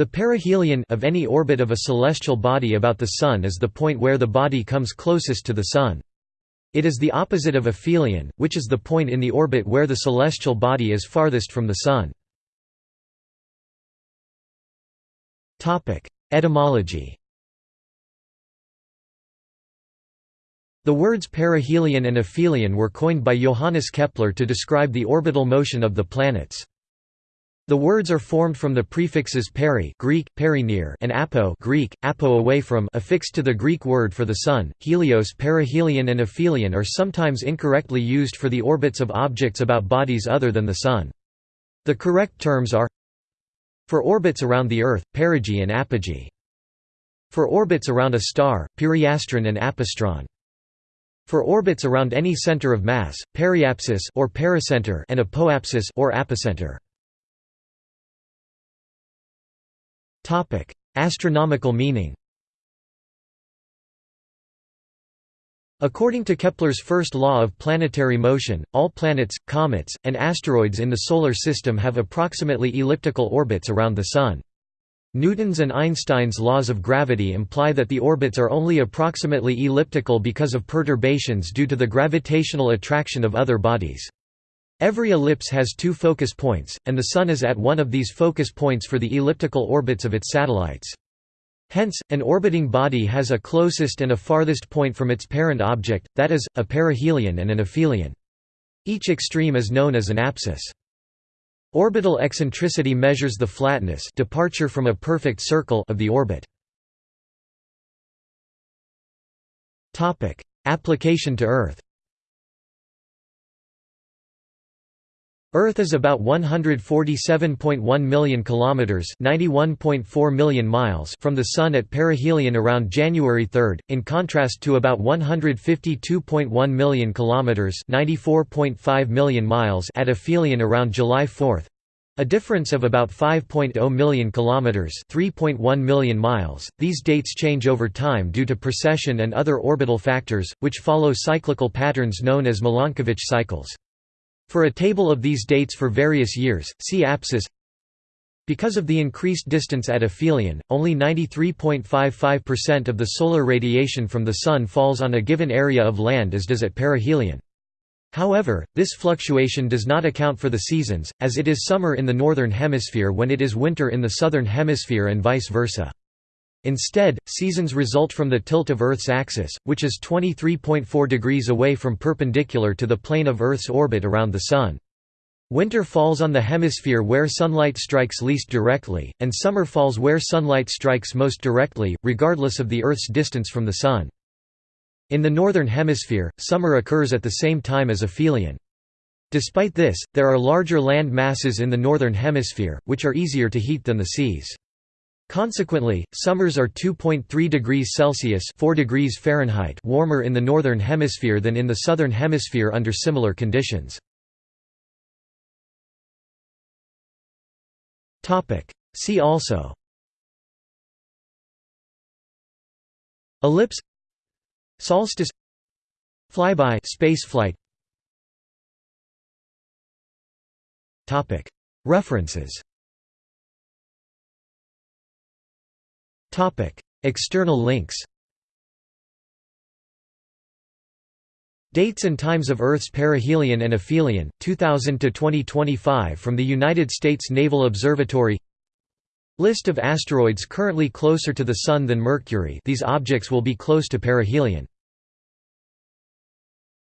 The perihelion of any orbit of a celestial body about the Sun is the point where the body comes closest to the Sun. It is the opposite of aphelion, which is the point in the orbit where the celestial body is farthest from the Sun. Etymology The words perihelion and aphelion were coined by Johannes Kepler to describe the orbital motion of the planets. The words are formed from the prefixes peri Greek, and apo Greek, apo away from affixed to the Greek word for the Sun. Helios perihelion and aphelion are sometimes incorrectly used for the orbits of objects about bodies other than the Sun. The correct terms are For orbits around the Earth, perigee and apogee. For orbits around a star, periastron and apastron. For orbits around any center of mass, periapsis or pericenter and apoapsis or apocenter. Topic: Astronomical meaning. According to Kepler's first law of planetary motion, all planets, comets, and asteroids in the Solar System have approximately elliptical orbits around the Sun. Newton's and Einstein's laws of gravity imply that the orbits are only approximately elliptical because of perturbations due to the gravitational attraction of other bodies. Every ellipse has two focus points, and the Sun is at one of these focus points for the elliptical orbits of its satellites. Hence, an orbiting body has a closest and a farthest point from its parent object, that is, a perihelion and an aphelion. Each extreme is known as an apsis. Orbital eccentricity measures the flatness departure from a perfect circle of the orbit. Application to Earth Earth is about 147.1 million kilometers, 91.4 million miles from the sun at perihelion around January 3, in contrast to about 152.1 million kilometers, 94.5 million miles at aphelion around July 4. A difference of about 5.0 million kilometers, 3.1 million miles. These dates change over time due to precession and other orbital factors, which follow cyclical patterns known as Milankovitch cycles. For a table of these dates for various years, see apsis because of the increased distance at aphelion, only 93.55% of the solar radiation from the Sun falls on a given area of land as does at perihelion. However, this fluctuation does not account for the seasons, as it is summer in the northern hemisphere when it is winter in the southern hemisphere and vice versa. Instead, seasons result from the tilt of Earth's axis, which is 23.4 degrees away from perpendicular to the plane of Earth's orbit around the Sun. Winter falls on the hemisphere where sunlight strikes least directly, and summer falls where sunlight strikes most directly, regardless of the Earth's distance from the Sun. In the northern hemisphere, summer occurs at the same time as aphelion. Despite this, there are larger land masses in the northern hemisphere, which are easier to heat than the seas. Consequently, summers are 2.3 degrees Celsius 4 degrees Fahrenheit warmer in the northern hemisphere than in the southern hemisphere under similar conditions. See also. Ellipse. Solstice. Flyby. Spaceflight References External links Dates and times of Earth's perihelion and aphelion, 2000 to 2025 from the United States Naval Observatory List of asteroids currently closer to the Sun than Mercury. These objects will be close to perihelion